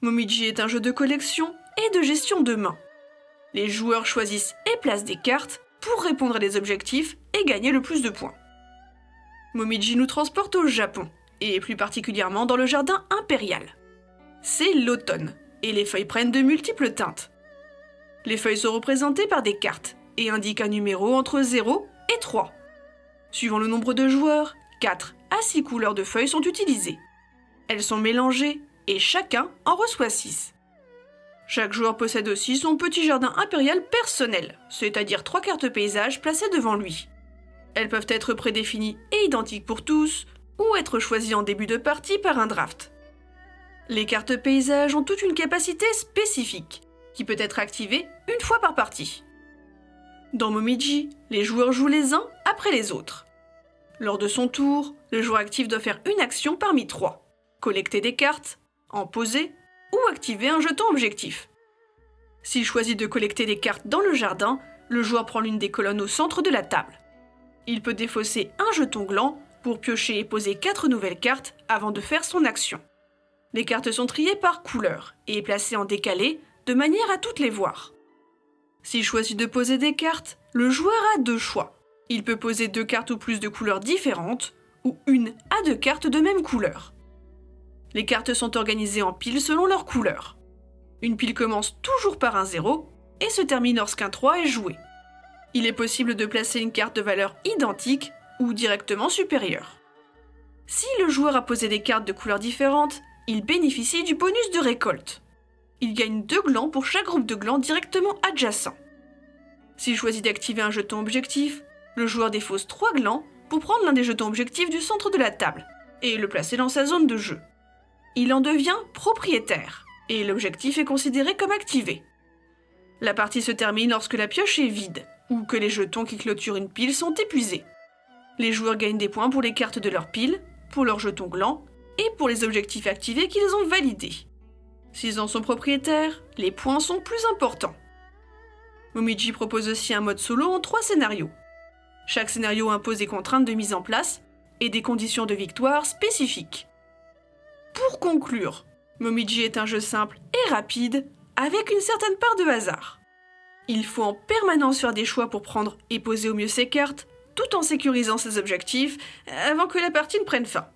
Momiji est un jeu de collection et de gestion de main. Les joueurs choisissent et placent des cartes pour répondre à des objectifs et gagner le plus de points. Momiji nous transporte au Japon, et plus particulièrement dans le jardin impérial. C'est l'automne, et les feuilles prennent de multiples teintes. Les feuilles sont représentées par des cartes et indiquent un numéro entre 0 et 3. Suivant le nombre de joueurs, 4 à 6 couleurs de feuilles sont utilisées. Elles sont mélangées et chacun en reçoit 6. Chaque joueur possède aussi son petit jardin impérial personnel, c'est-à-dire trois cartes paysages placées devant lui. Elles peuvent être prédéfinies et identiques pour tous, ou être choisies en début de partie par un draft. Les cartes paysages ont toute une capacité spécifique, qui peut être activée une fois par partie. Dans Momiji, les joueurs jouent les uns après les autres. Lors de son tour, le joueur actif doit faire une action parmi trois. Collecter des cartes, en poser ou activer un jeton objectif. S'il choisit de collecter des cartes dans le jardin, le joueur prend l'une des colonnes au centre de la table. Il peut défausser un jeton gland pour piocher et poser 4 nouvelles cartes avant de faire son action. Les cartes sont triées par couleur et placées en décalé de manière à toutes les voir. S'il choisit de poser des cartes, le joueur a deux choix. Il peut poser deux cartes ou plus de couleurs différentes, ou une à deux cartes de même couleur. Les cartes sont organisées en piles selon leur couleur. Une pile commence toujours par un 0 et se termine lorsqu'un 3 est joué. Il est possible de placer une carte de valeur identique ou directement supérieure. Si le joueur a posé des cartes de couleurs différentes, il bénéficie du bonus de récolte. Il gagne deux glands pour chaque groupe de glands directement adjacent. S'il choisit d'activer un jeton objectif, le joueur défausse trois glands pour prendre l'un des jetons objectifs du centre de la table et le placer dans sa zone de jeu il en devient propriétaire, et l'objectif est considéré comme activé. La partie se termine lorsque la pioche est vide, ou que les jetons qui clôturent une pile sont épuisés. Les joueurs gagnent des points pour les cartes de leur pile, pour leurs jetons glands, et pour les objectifs activés qu'ils ont validés. S'ils en sont propriétaires, les points sont plus importants. Momiji propose aussi un mode solo en trois scénarios. Chaque scénario impose des contraintes de mise en place et des conditions de victoire spécifiques. Pour conclure, Momiji est un jeu simple et rapide, avec une certaine part de hasard. Il faut en permanence faire des choix pour prendre et poser au mieux ses cartes, tout en sécurisant ses objectifs, avant que la partie ne prenne fin.